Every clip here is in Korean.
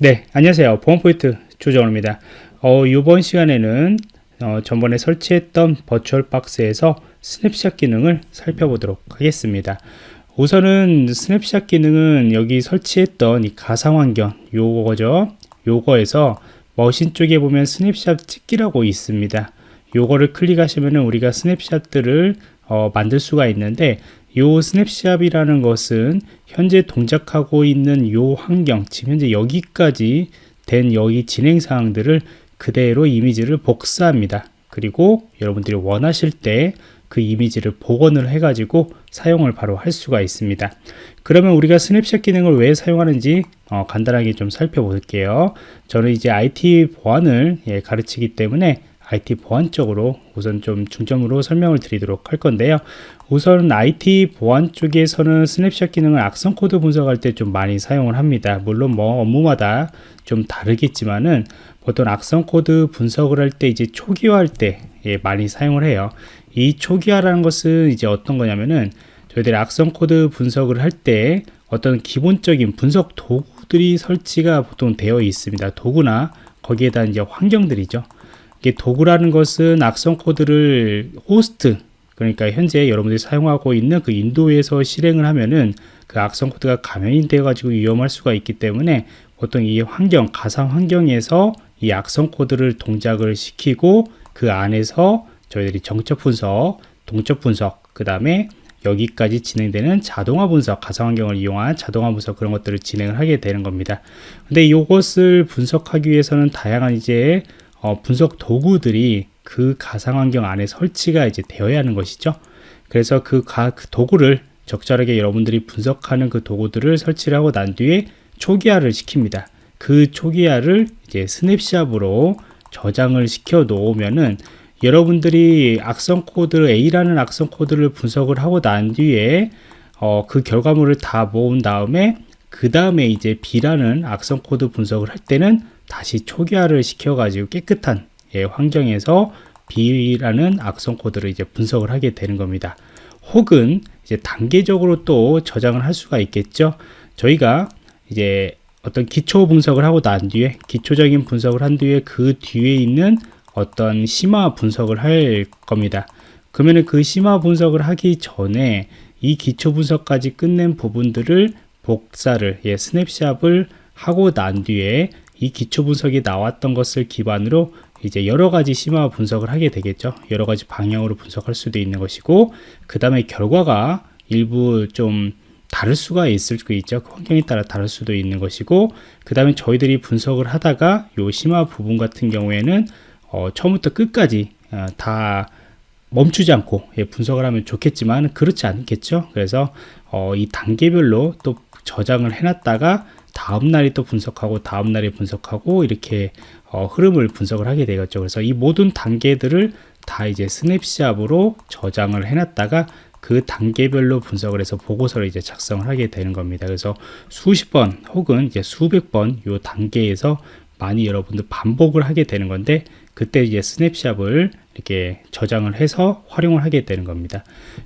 네, 안녕하세요. 보안프로젝트 조정원입니다. 어, 이번 시간에는 어, 전번에 설치했던 VirtualBox에서 snapshot 기능을 살펴보도록 하겠습니다. 우선은 스냅샷 기능은 여기 설치했던 이 가상환경 요거죠. 요거에서 machine 쪽에 보면 스냅샷 찍기라고 있습니다. 요거를 클릭하시면 우리가 snapshot들을 어, 만들 수가 있는데 요 snapshot이라는 것은 현재 동작하고 있는 요 환경 지금 현재 여기까지 된 여기 진행 사항들을 그대로 이미지를 복사합니다. 그리고 여러분들이 원하실 때 그 이미지를 복원을 해 가지고 사용을 바로 할 수가 있습니다. 그러면 우리가 스냅샷 기능을 왜 사용하는지 어, 간단하게 좀 살펴볼게요. 저는 이제 IT 보안을 예, 가르치기 때문에 IT 보안 쪽으로 우선 좀 중점으로 설명을 드리도록 할 건데요. 우선 IT 보안 쪽에서는 스냅샷 기능을 악성 코드 분석할 때 좀 많이 사용을 합니다. 물론 뭐 업무마다 좀 다르겠지만은 보통 악성 코드 분석을 할 때 이제 초기화할 때 예, 많이 사용을 해요. 이 초기화라는 것은 이제 어떤 거냐면은 저희들이 악성 코드 분석을 할 때 어떤 기본적인 분석 도구들이 설치가 보통 되어 있습니다. 도구나 거기에다 이제 환경들이죠. 이게 도구라는 것은 악성 코드를 호스트 그러니까 현재 여러분들이 사용하고 있는 그 윈도에서 실행을 하면은 그 악성 코드가 감염이 되어 가지고 위험할 수가 있기 때문에 보통 이 환경 가상 환경에서 이 악성 코드를 동작을 시키고 그 안에서 저희들이 정적 분석 동적 분석 그 다음에 여기까지 진행되는 자동화 분석 가상 환경을 이용한 자동화 분석 그런 것들을 진행을 하게 되는 겁니다. 근데 이것을 분석하기 위해서는 다양한 이제 어, 분석 도구들이 그 가상환경 안에 설치가 이제 되어야 하는 것이죠. 그래서 그, 가, 그 도구를 적절하게 여러분들이 분석하는 그 도구들을 설치를 하고 난 뒤에 초기화를 시킵니다. 그 초기화를 이제 snapshot으로 저장을 시켜 놓으면은 여러분들이 악성 코드 A라는 악성 코드를 분석을 하고 난 뒤에 어, 그 결과물을 다 모은 다음에 그 다음에 이제 B라는 악성 코드 분석을 할 때는 다시 초기화를 시켜가지고 깨끗한 예, 환경에서 B라는 악성 코드를 이제 분석을 하게 되는 겁니다. 혹은 이제 단계적으로 또 저장을 할 수가 있겠죠. 저희가 이제 어떤 기초 분석을 하고 난 뒤에 기초적인 분석을 한 뒤에 그 뒤에 있는 어떤 심화 분석을 할 겁니다. 그러면 그 심화 분석을 하기 전에 이 기초 분석까지 끝낸 부분들을 복사를 예, 스냅샷을 하고 난 뒤에 이 기초 분석이 나왔던 것을 기반으로 이제 여러 가지 심화 분석을 하게 되겠죠. 여러 가지 방향으로 분석할 수도 있는 것이고, 그 다음에 결과가 일부 좀 다를 수가 있을 수 있죠. 그 환경에 따라 다를 수도 있는 것이고, 그 다음에 저희들이 분석을 하다가 요 심화 부분 같은 경우에는 어, 처음부터 끝까지 어, 다 멈추지 않고 예, 분석을 하면 좋겠지만 그렇지 않겠죠. 그래서 어, 이 단계별로 또 저장을 해놨다가 다음 날이 또 분석하고 다음 날이 분석하고 이렇게 어, 흐름을 분석을 하게 되겠죠. 그래서 이 모든 단계들을 다 이제 스냅샷으로 저장을 해놨다가 그 단계별로 분석을 해서 보고서를 이제 작성을 하게 되는 겁니다. 그래서 수십 번 혹은 이제 수백 번 이 단계에서 많이 여러분들 반복을 하게 되는 건데 그때 이제 스냅샷을 이렇게 저장을 해서 활용을 하게 되는 겁니다.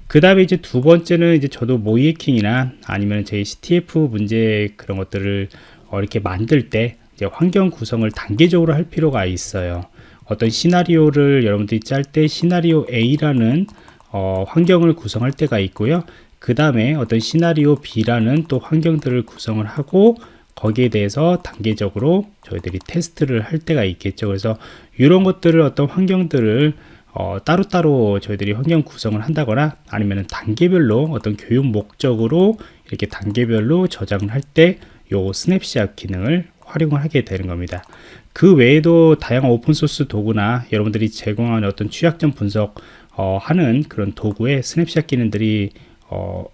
그 다음에 이제 두 번째는 이제 저도 모이해킹이나 아니면 제 CTF 문제 그런 것들을 어 이렇게 만들 때 이제 환경 구성을 단계적으로 할 필요가 있어요. 어떤 시나리오를 여러분들이 짤 때 시나리오 A라는 어 환경을 구성할 때가 있고요. 그 다음에 어떤 시나리오 B라는 또 환경들을 구성을 하고 거기에 대해서 단계적으로 저희들이 테스트를 할 때가 있겠죠. 그래서 이런 것들을 어떤 환경들을 어, 따로따로 저희들이 환경 구성을 한다거나 아니면 단계별로 어떤 교육 목적으로 이렇게 단계별로 저장을 할 때 요 스냅샷 기능을 활용을 하게 되는 겁니다. 그 외에도 다양한 open source 도구나 여러분들이 제공하는 어떤 취약점 분석 어, 하는 그런 도구에 스냅샷 기능들이 어,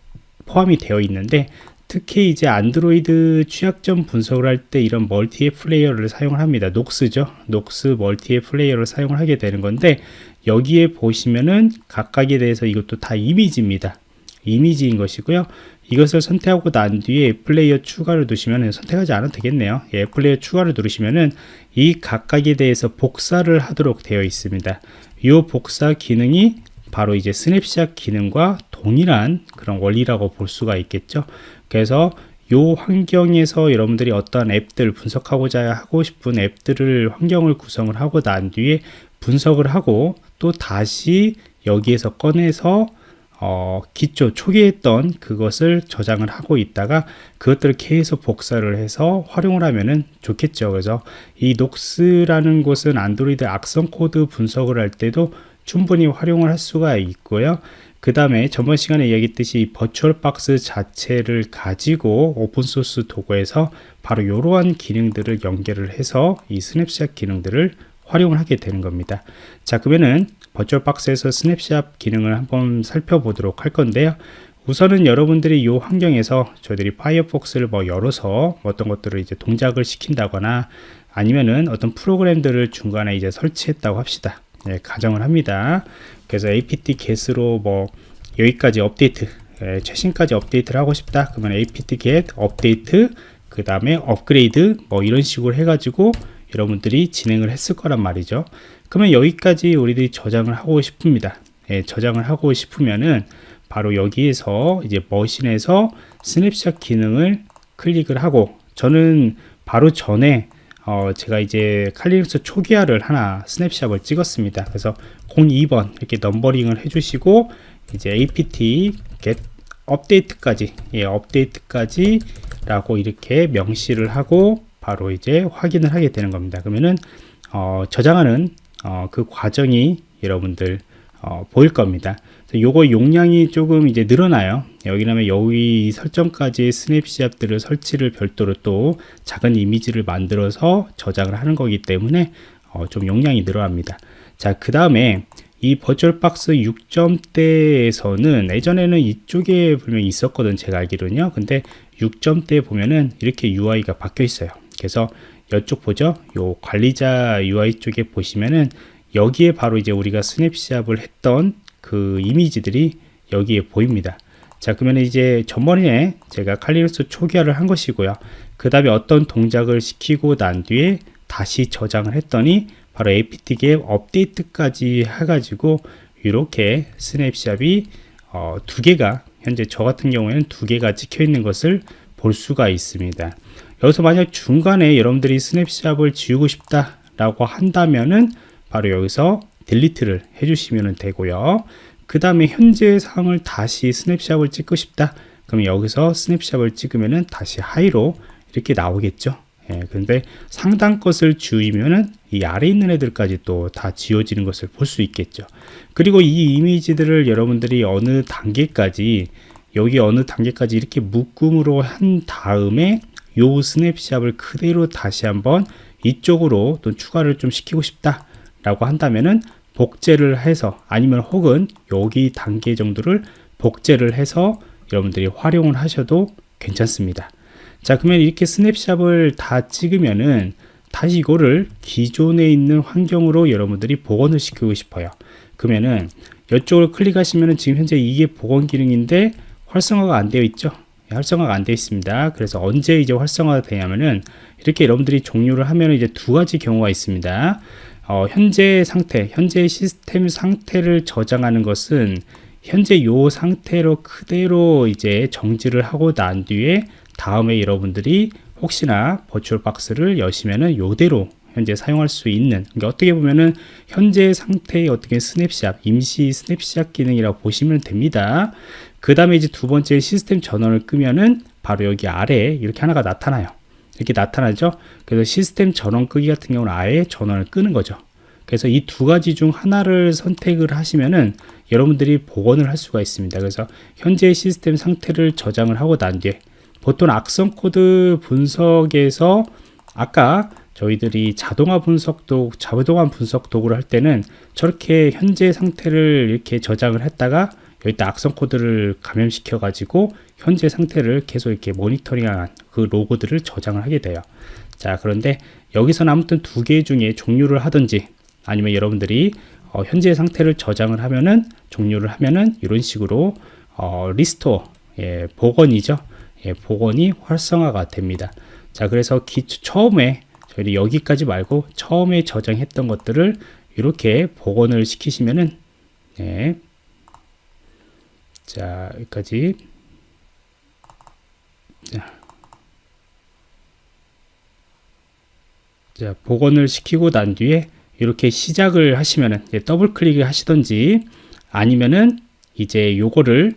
포함이 되어 있는데 특히 이제 안드로이드 취약점 분석을 할 때 이런 멀티 앱 플레이어를 사용을 합니다. Nox죠. Nox 멀티 앱 플레이어를 사용을 하게 되는 건데 여기에 보시면은 각각에 대해서 이것도 다 이미지입니다. 이미지인 것이고요. 이것을 선택하고 난 뒤에 플레이어 추가를 누르시면 선택하지 않아도 되겠네요. 예, 플레이어 추가를 누르시면은 이 각각에 대해서 복사를 하도록 되어 있습니다. 이 복사 기능이 바로 이제 스냅샷 기능과 동일한 그런 원리라고 볼 수가 있겠죠. 그래서 요 환경에서 여러분들이 어떤 앱들 분석하고자 하고 싶은 앱들을 환경을 구성을 하고 난 뒤에 분석을 하고 또 다시 여기에서 꺼내서 어, 기초 초기에 했던 그것을 저장을 하고 있다가 그것들을 계속 복사를 해서 활용을 하면은 좋겠죠. 그래서 이 Nox라는 곳은 안드로이드 악성 코드 분석을 할 때도 충분히 활용을 할 수가 있고요. 그 다음에 저번 시간에 얘기했듯이 VirtualBox 자체를 가지고 open source 도구에서 바로 이러한 기능들을 연결을 해서 이 스냅샷 기능들을 활용을 하게 되는 겁니다. 자, 그러면은 VirtualBox에서 snapshot 기능을 한번 살펴보도록 할 건데요. 우선은 여러분들이 이 환경에서 저희들이 Firefox를 뭐 열어서 어떤 것들을 이제 동작을 시킨다거나 아니면은 어떤 프로그램들을 중간에 이제 설치했다고 합시다. 예, 가정을 합니다. 그래서 apt get으로 뭐 여기까지 업데이트 예, 최신까지 업데이트를 하고 싶다. 그러면 apt get 업데이트 그 다음에 업그레이드 뭐 이런 식으로 해가지고 여러분들이 진행을 했을 거란 말이죠. 그러면 여기까지 우리들이 저장을 하고 싶습니다. 예, 저장을 하고 싶으면은 바로 여기에서 이제 머신에서 스냅샷 기능을 클릭을 하고 저는 바로 전에 어, 제가 이제 Kali Linux 초기화를 하나 snapshot을 찍었습니다. 그래서 02번 이렇게 numbering을 해주시고 이제 apt-get update까지 예, update까지 라고 이렇게 명시를 하고 바로 이제 확인을 하게 되는 겁니다. 그러면은 어, 저장하는 어, 그 과정이 여러분들 어, 보일 겁니다. 요거 용량이 조금 이제 늘어나요. 여기라면 여기 설정까지 스냅샷들을 설치를 별도로 또 작은 이미지를 만들어서 저장을 하는 거기 때문에 어, 좀 용량이 늘어납니다. 자, 그 다음에 이 버추얼 박스 6점대에서는 예전에는 이쪽에 분명히 있었거든 제가 알기로는요. 근데 6점대 보면은 이렇게 UI가 바뀌어 있어요. 그래서 이쪽 보죠. 요 관리자 UI 쪽에 보시면은 여기에 바로 이제 우리가 snapshot을 했던 그 이미지들이 여기에 보입니다. 자 그러면 이제 전번에 제가 Kali Linux 초기화를 한 것이고요. 그 다음에 어떤 동작을 시키고 난 뒤에 다시 저장을 했더니 바로 apt-get update까지 해가지고 이렇게 snapshot이 어, 두 개가 현재 저 같은 경우에는 두 개가 찍혀 있는 것을 볼 수가 있습니다. 여기서 만약 중간에 여러분들이 snapshot을 지우고 싶다 라고 한다면은 바로 여기서 delete를 해주시면 되고요. 그 다음에 현재 상을 다시 snapshot을 찍고 싶다. 그럼 여기서 snapshot을 찍으면은 다시 하위로 이렇게 나오겠죠. 예, 근데 상단 것을 지우면은 이 아래 있는 애들까지 또 다 지워지는 것을 볼 수 있겠죠. 그리고 이 이미지들을 여러분들이 어느 단계까지 여기 어느 단계까지 이렇게 묶음으로 한 다음에 요 snapshot을 그대로 다시 한번 이쪽으로 또 추가를 좀 시키고 싶다 라고 한다면은 복제를 해서 아니면 혹은 여기 단계 정도를 복제를 해서 여러분들이 활용을 하셔도 괜찮습니다. 자 그러면 이렇게 스냅샷을 다 찍으면은 다시 이거를 기존에 있는 환경으로 여러분들이 복원을 시키고 싶어요. 그러면은 이쪽으로 클릭하시면은 지금 현재 이게 복원 기능인데 활성화가 안 되어 있죠? 활성화가 안 되어 있습니다. 그래서 언제 이제 활성화가 되냐면은 이렇게 여러분들이 종료를 하면 이제 두 가지 경우가 있습니다 어, 현재 상태 현재 시스템 상태를 저장하는 것은 현재 요 상태로 그대로 이제 정지를 하고 난 뒤에 다음에 여러분들이 혹시나 버추얼 박스를 여시면은 요대로 현재 사용할 수 있는 그러니까 어떻게 보면은 현재 상태의 어떻게 스냅샷 임시 스냅샷 기능이라고 보시면 됩니다. 그 다음에 이제 두 번째 시스템 전원을 끄면은 바로 여기 아래에 이렇게 하나가 나타나요 이렇게 나타나죠. 그래서 시스템 전원 끄기 같은 경우는 아예 전원을 끄는 거죠. 그래서 이 두 가지 중 하나를 선택을 하시면은 여러분들이 복원을 할 수가 있습니다. 그래서 현재 시스템 상태를 저장을 하고 난 뒤에 보통 악성 코드 분석에서 아까 저희들이 자동화 분석도 자동화 분석 도구를 할 때는 저렇게 현재 상태를 이렇게 저장을 했다가 여기다 악성 코드를 감염시켜 가지고 현재 상태를 계속 이렇게 모니터링한 그 로그들을 저장을 하게 돼요 자 그런데 여기서는 아무튼 두 개 중에 종료를 하든지 아니면 여러분들이 어, 현재 상태를 저장을 하면은 종료를 하면은 이런 식으로 어, restore 예, 복원이죠 예, 복원이 활성화가 됩니다 자 그래서 기초, 처음에 저희 여기까지 말고 처음에 저장했던 것들을 이렇게 복원을 시키시면은 네. 자, 여기까지. 자. 자, 복원을 시키고 난 뒤에 이렇게 시작을 하시면은 더블 클릭을 하시던지 아니면은 이제 요거를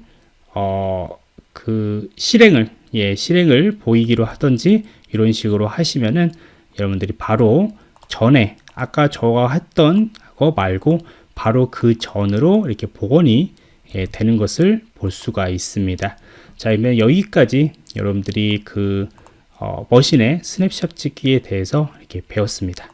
어 그 실행을 예 실행을 보이기로 하던지 이런 식으로 하시면은 여러분들이 바로 전에 아까 저가 했던 거 말고 바로 그 전으로 이렇게 복원이 예, 되는 것을 볼 수가 있습니다. 자, 그러면 여기까지 여러분들이 그 어, machine의 snapshot 찍기에 대해서 이렇게 배웠습니다.